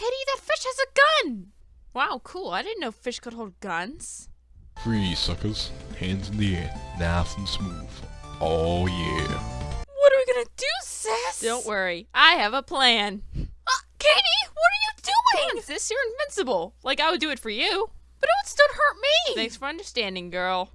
Katie, that fish has a gun! Wow, cool. I didn't know fish could hold guns. Free suckers. Hands in the air, nice and smooth. Oh yeah. What are we gonna do, sis? Don't worry, I have a plan. Uh, Katie, what are you doing? Sis, you're invincible. Like I would do it for you. But it would still hurt me. Thanks for understanding, girl.